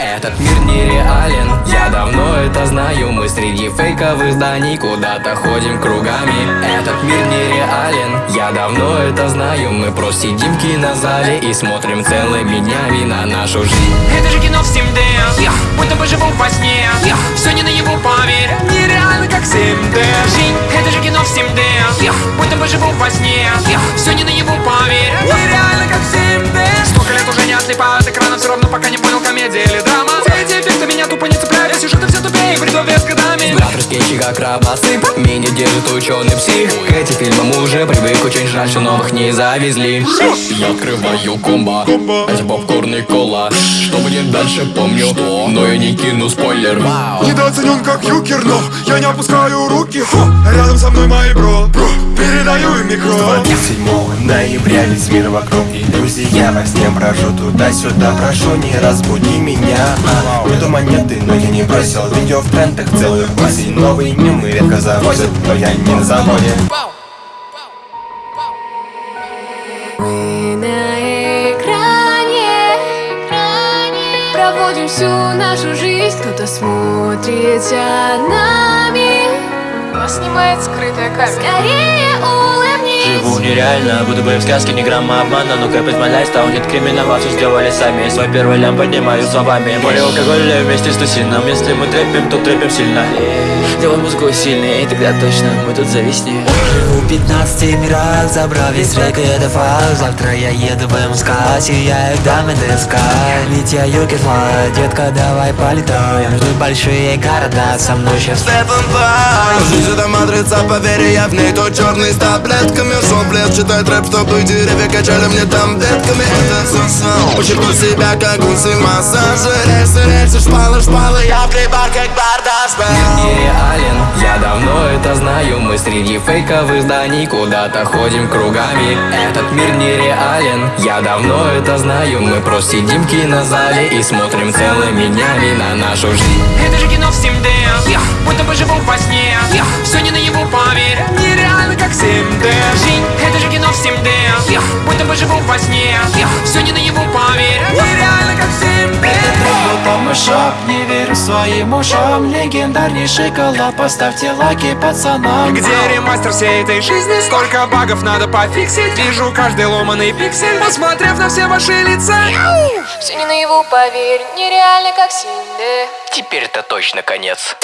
Этот мир нереален, я давно это знаю. Мы среди фейковых зданий куда-то ходим кругами. Этот мир нереален, я давно это знаю. Мы просто сидим в кинозале и смотрим целыми днями на нашу жизнь. Это же кино в 7D Будто бы живу во сне. Все не на его поверь 7D Жизнь, это же кино в 7D Будто бы живу во сне. Все не на скетчи как рабосып Меня держит ученый псих. К этим фильмам уже привык Очень жаль, что новых не завезли. Я открываю комбо Эти попкорн и кола. Что будет дальше помню. Что? Но я не кину спойлер. Недооценен как юкер, но я не опускаю руки. Рядом со мной мои бро Передаю им микро 27 ноября весь мир вокруг. Иллюзий Я во сне брожу туда-сюда. Прошу, не разбуди меня. А, Нету монеты, но я не бросил. Видео в трендах целую осень. Новые мемы редко завозят Но я не на заводе. Мы на экране Проводим всю нашу жизнь. Кто-то смотрит за нами. Нас снимает скрытая камера. Скорее Живу нереально, будто бы в сказке ни грамма обмана. Ну из my lifestyle, нет криминала, все сделали сами Свой первый лям поднимаю словами. Море алкоголя вместе с тусином. Если мы трэпим, то трэпим сильно. Делай музыку сильнее, и тогда точно мы тут зависнем Живу 15 мирах, забрал весь рек и это факт Завтра я еду в МСК, сияю дамы ДСК Ведь я юкер флай, детка, давай полетаем. Ждут большие города, со мной сейчас Стефан Пай Жизнь это матрица, поверь, я в ней Тот черный с таблетками Шел плед, читает рэп, чтобы деревья качали мне там детками. Это все сон Почерпну себя, как гуси в массаже Рельсы, рельсы, шпалы, шпалы Я клипах, как бардаш нереален Я давно это знаю. Мы среди фейковых зданий Куда-то ходим кругами. Этот мир нереален. Я давно это знаю. Мы просто сидим в кинозале И смотрим целыми днями на нашу жизнь. Это же кино в 7D Будто бы живу во сне. Все не во сне. Все не на его поверь Нереально как 7D Мышап, не верю своим ушам. Легендарнейший коллаб, поставьте лайки пацанам. Где ремастер всей этой жизни? Сколько багов надо пофиксить? Вижу каждый ломаный пиксель Посмотрев на все ваши лица. Все не наяву, поверь, нереально как 7D. Теперь это точно конец